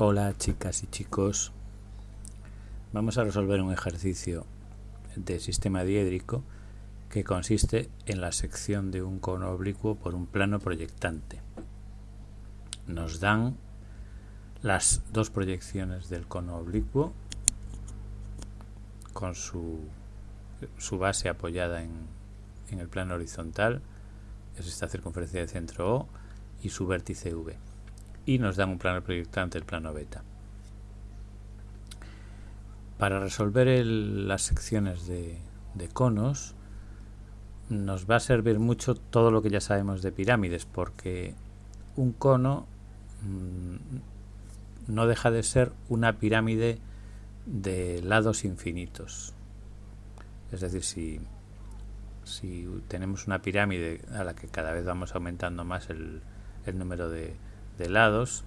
Hola chicas y chicos, vamos a resolver un ejercicio de sistema diédrico que consiste en la sección de un cono oblicuo por un plano proyectante. Nos dan las dos proyecciones del cono oblicuo con su, su base apoyada en, en el plano horizontal, es esta circunferencia de centro O, y su vértice V y nos dan un plano proyectante, el plano beta. Para resolver las secciones de, conos nos va a servir mucho todo lo que ya sabemos de pirámides porque un cono mm, no deja de ser una pirámide de lados infinitos. Es decir, si, si tenemos una pirámide a la que cada vez vamos aumentando más el número de, de lados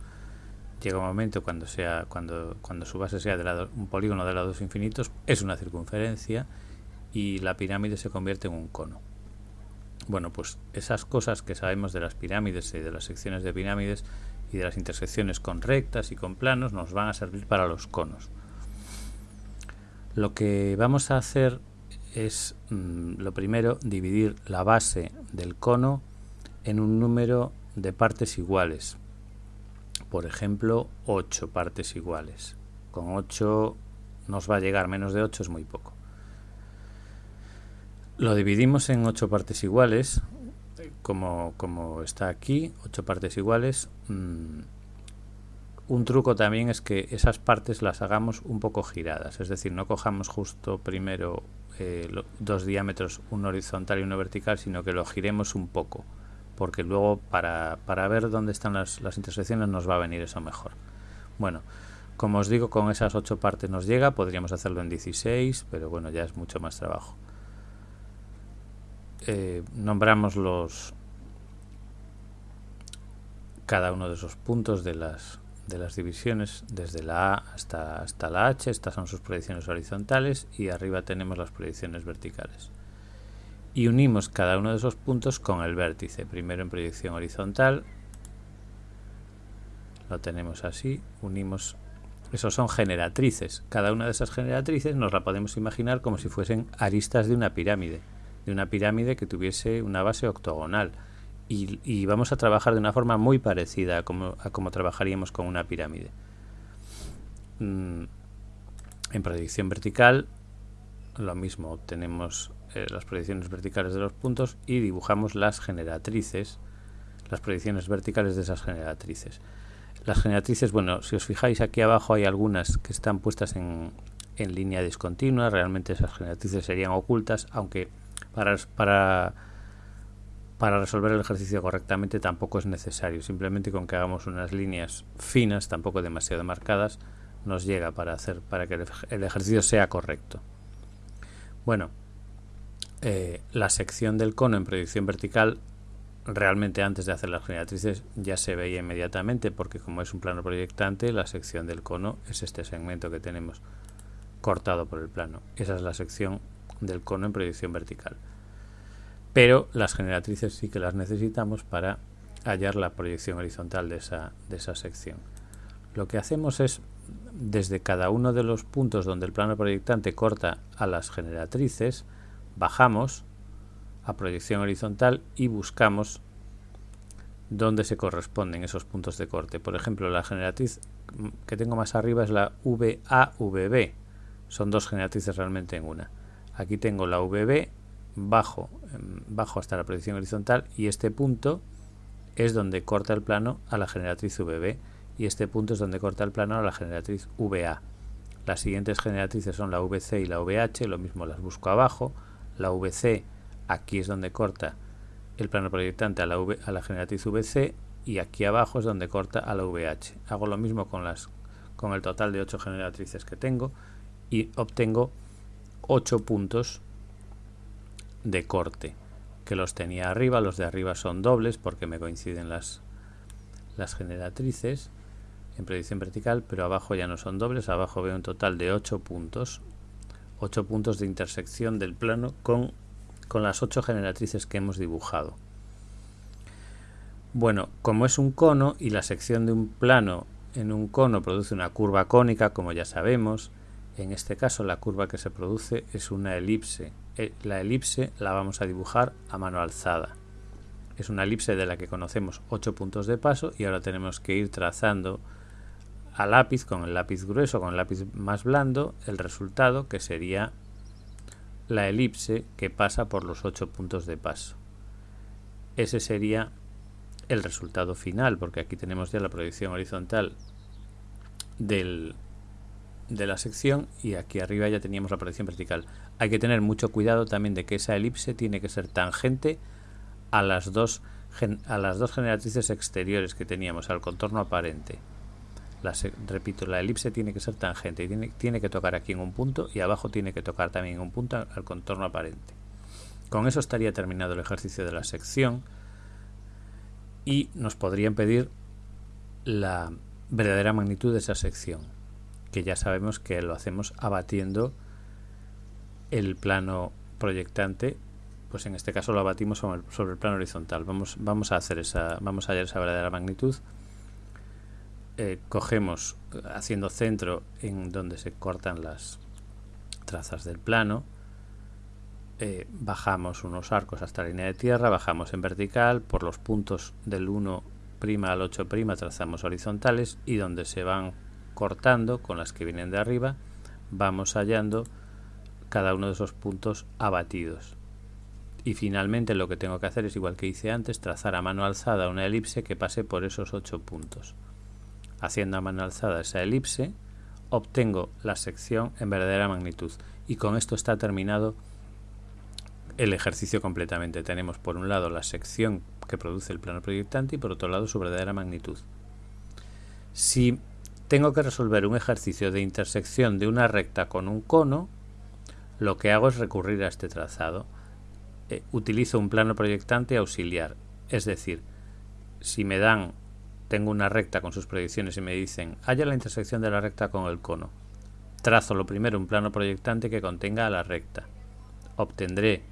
llega un momento cuando sea cuando cuando su base sea de lado, un polígono de lados infinitos es una circunferencia y la pirámide se convierte en un cono. Bueno pues esas cosas que sabemos de las pirámides y de las secciones de pirámides y de las intersecciones con rectas y con planos nos van a servir para los conos. Lo que vamos a hacer es mm, lo primero dividir la base del cono en un número de partes iguales por ejemplo, 8 partes iguales. Con 8 nos va a llegar, menos de 8 es muy poco. Lo dividimos en 8 partes iguales, como, como está aquí, 8 partes iguales. Mm, un truco también es que esas partes las hagamos un poco giradas, es decir, no cojamos justo primero eh, dos diámetros, uno horizontal y uno vertical, sino que lo giremos un poco porque luego para, para ver dónde están las, las, intersecciones nos va a venir eso mejor. Bueno, como os digo, con esas ocho partes nos llega, podríamos hacerlo en 16, pero bueno, ya es mucho más trabajo. Eh, nombramos los cada uno de esos puntos de las, de las divisiones, desde la A hasta, hasta la H, estas son sus proyecciones horizontales y arriba tenemos las proyecciones verticales y unimos cada uno de esos puntos con el vértice, primero en proyección horizontal, lo tenemos así, unimos, esos son generatrices, cada una de esas generatrices nos la podemos imaginar como si fuesen aristas de una pirámide, de una pirámide que tuviese una base octogonal. Y, vamos a trabajar de una forma muy parecida a como, a como trabajaríamos con una pirámide. Mm, en proyección vertical lo mismo, obtenemos eh, las proyecciones verticales de los puntos y dibujamos las generatrices, las proyecciones verticales de esas generatrices. Las generatrices, bueno, si os fijáis aquí abajo hay algunas que están puestas en, en línea discontinua, realmente esas generatrices serían ocultas, aunque para, para, para resolver el ejercicio correctamente tampoco es necesario, simplemente con que hagamos unas líneas finas, tampoco demasiado marcadas, nos llega para hacer para que el ejercicio sea correcto. Bueno, eh, la sección del cono en proyección vertical realmente antes de hacer las generatrices ya se veía inmediatamente porque como es un plano proyectante la sección del cono es este segmento que tenemos cortado por el plano. Esa es la sección del cono en proyección vertical. Pero las generatrices sí que las necesitamos para hallar la proyección horizontal de esa, de esa sección. Lo que hacemos es, desde cada uno de los puntos donde el plano proyectante corta a las generatrices, bajamos a proyección horizontal y buscamos dónde se corresponden esos puntos de corte. Por ejemplo, la generatriz que tengo más arriba es la VAVB. Son dos generatrices realmente en una. Aquí tengo la VB, bajo, em, bajo hasta la proyección horizontal y este punto es donde corta el plano a la generatriz VB y este punto es donde corta el plano a la generatriz VA. Las siguientes generatrices son la VC y la VH, lo mismo las busco abajo la VC, aquí es donde corta el plano proyectante a la, a la generatriz VC y aquí abajo es donde corta a la VH. Hago lo mismo con, las, con el total de 8 generatrices que tengo y obtengo 8 puntos de corte que los tenía arriba, los de arriba son dobles porque me coinciden las, las generatrices en predicción vertical, pero abajo ya no son dobles, abajo veo un total de 8 puntos 8 puntos de intersección del plano con, con las 8 generatrices que hemos dibujado. Bueno, como es un cono y la sección de un plano en un cono produce una curva cónica, como ya sabemos. En este caso la curva que se produce es una elipse. Eh, la elipse la vamos a dibujar a mano alzada. Es una elipse de la que conocemos 8 puntos de paso y ahora tenemos que ir trazando a lápiz con el lápiz grueso, con el lápiz más blando, el resultado que sería la elipse que pasa por los 8 puntos de paso. Ese sería el resultado final, porque aquí tenemos ya la proyección horizontal del, de la sección y aquí arriba ya teníamos la proyección vertical. Hay que tener mucho cuidado también de que esa elipse tiene que ser tangente a las dos, a las dos generatrices exteriores que teníamos, al contorno aparente. Repito, la elipse tiene que ser tangente y tiene, tiene que tocar aquí en un punto y abajo tiene que tocar también en un punto al contorno aparente. Con eso estaría terminado el ejercicio de la sección y nos podrían pedir la verdadera magnitud de esa sección, que ya sabemos que lo hacemos abatiendo el plano proyectante, pues en este caso lo abatimos sobre el, plano horizontal. Vamos, vamos a hacer esa, vamos a hallar esa verdadera magnitud. Eh, cogemos haciendo centro en donde se cortan las trazas del plano eh, bajamos unos arcos hasta la línea de tierra, bajamos en vertical, por los puntos del 1' al 8' trazamos horizontales y donde se van cortando con las que vienen de arriba, vamos hallando cada uno de esos puntos abatidos. Y finalmente lo que tengo que hacer es igual que hice antes, trazar a mano alzada una elipse que pase por esos 8 puntos. Haciendo a mano alzada esa elipse, obtengo la sección en verdadera magnitud. Y con esto está terminado el ejercicio completamente. Tenemos por un lado la sección que produce el plano proyectante y por otro lado su verdadera magnitud. Si tengo que resolver un ejercicio de intersección de una recta con un cono, lo que hago es recurrir a este trazado. Eh, utilizo un plano proyectante auxiliar, es decir, si me dan, tengo una recta con sus proyecciones y me dicen, haya la intersección de la recta con el cono. Trazo lo primero un plano proyectante que contenga a la recta. Obtendré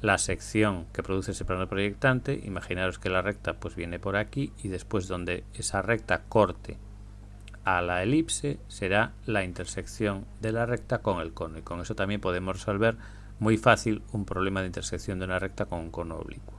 la sección que produce ese plano proyectante, imaginaros que la recta pues viene por aquí y después donde esa recta corte a la elipse será la intersección de la recta con el cono y con eso también podemos resolver muy fácil un problema de intersección de una recta con un cono oblicuo.